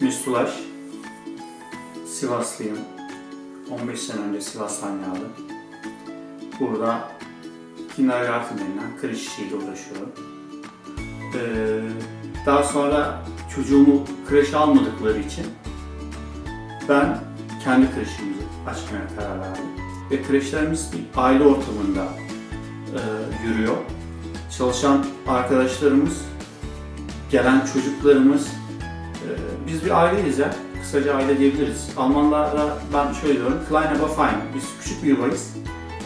Müstulaş. Sivaslıyım. 15 sene önce Sivas'tan geldim. Burada kindergarten denilen kreş işiyle uğraşıyorum. Ee, daha sonra çocuğumu kreşe almadıkları için ben kendi kreşimizi açmaya karar verdim. Ve kreşlerimiz bir aile ortamında e, yürüyor. Çalışan arkadaşlarımız, gelen çocuklarımız, biz bir aileyiz ya. Kısaca aile diyebiliriz. Almanlara ben şöyle diyorum, Klein aber fein. Biz küçük bir yuvayız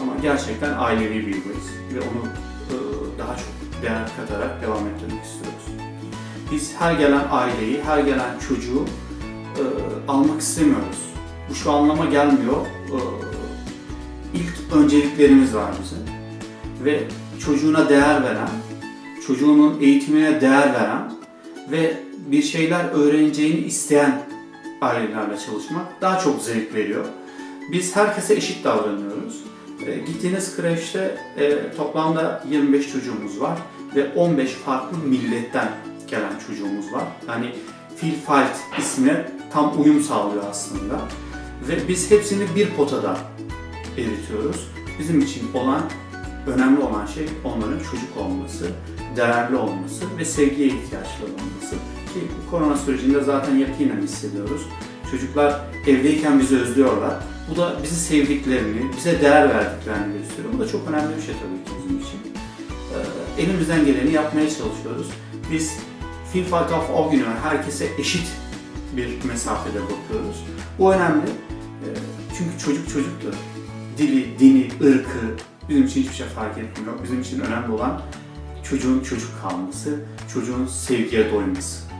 ama gerçekten ailevi bir yuvayız. Ve onu e, daha çok değer katarak devam ettirmek istiyoruz. Biz her gelen aileyi, her gelen çocuğu e, almak istemiyoruz. Bu şu anlama gelmiyor. E, ilk önceliklerimiz var bizim. Ve çocuğuna değer veren, çocuğunun eğitimine değer veren ve bir şeyler öğreneceğini isteyen ailelerle çalışmak daha çok zevk veriyor. Biz herkese eşit davranıyoruz. E, gittiğiniz kreşte e, toplamda 25 çocuğumuz var ve 15 farklı milletten gelen çocuğumuz var. Yani Filfalt ismi tam uyum sağlıyor aslında. Ve biz hepsini bir potada eritiyoruz. Bizim için olan, önemli olan şey onların çocuk olması, değerli olması ve sevgiye ihtiyaçları olması. Korona sürecinde zaten yakinen hissediyoruz. Çocuklar evdeyken bizi özlüyorlar. Bu da bizi sevdiklerini, bize değer verdiklerini gösteriyor. Bu da çok önemli bir şey tabii ki bizim için. Ee, elimizden geleni yapmaya çalışıyoruz. Biz Vielfalt auf Augenhöhe, herkese eşit bir mesafede bakıyoruz. Bu önemli. Ee, Çünkü çocuk çocuktur. Dili, dini, ırkı bizim için hiçbir şey fark etmiyor. Bizim için önemli olan çocuğun çocuk kalması, çocuğun sevgiye doyması.